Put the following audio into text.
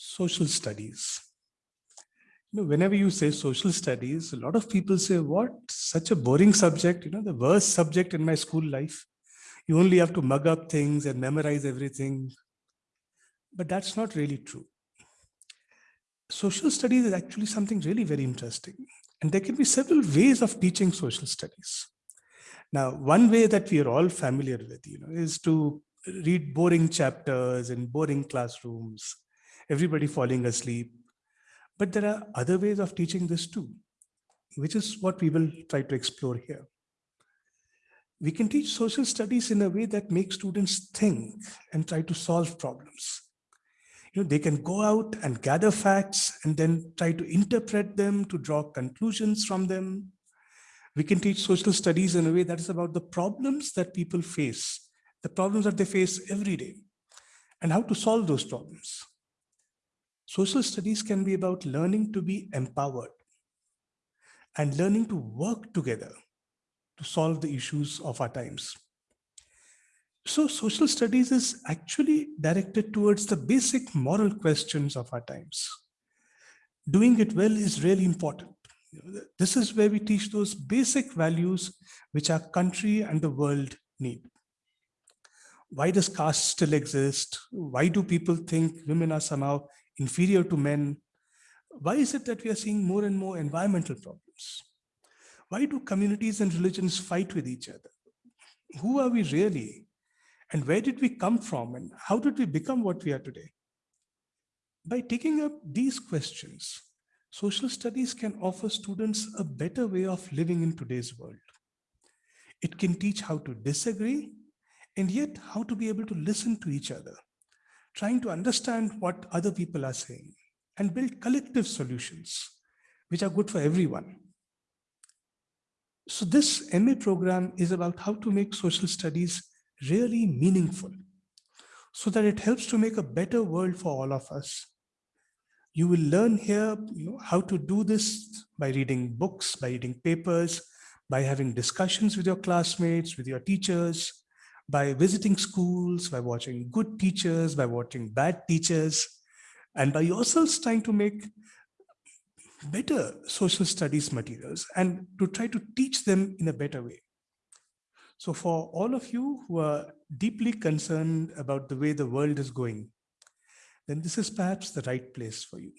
social studies. You know, whenever you say social studies, a lot of people say, what, such a boring subject, you know, the worst subject in my school life. You only have to mug up things and memorize everything. But that's not really true. Social studies is actually something really very interesting. And there can be several ways of teaching social studies. Now, one way that we are all familiar with, you know, is to read boring chapters in boring classrooms, everybody falling asleep. But there are other ways of teaching this too, which is what we will try to explore here. We can teach social studies in a way that makes students think and try to solve problems. You know, they can go out and gather facts and then try to interpret them to draw conclusions from them. We can teach social studies in a way that is about the problems that people face the problems that they face every day and how to solve those problems. Social studies can be about learning to be empowered and learning to work together to solve the issues of our times. So social studies is actually directed towards the basic moral questions of our times. Doing it well is really important. This is where we teach those basic values which our country and the world need why does caste still exist? Why do people think women are somehow inferior to men? Why is it that we are seeing more and more environmental problems? Why do communities and religions fight with each other? Who are we really? And where did we come from? And how did we become what we are today? By taking up these questions, social studies can offer students a better way of living in today's world. It can teach how to disagree and yet how to be able to listen to each other, trying to understand what other people are saying and build collective solutions, which are good for everyone. So this MA program is about how to make social studies really meaningful so that it helps to make a better world for all of us. You will learn here you know, how to do this by reading books, by reading papers, by having discussions with your classmates, with your teachers, by visiting schools, by watching good teachers, by watching bad teachers, and by yourselves trying to make better social studies materials and to try to teach them in a better way. So for all of you who are deeply concerned about the way the world is going, then this is perhaps the right place for you.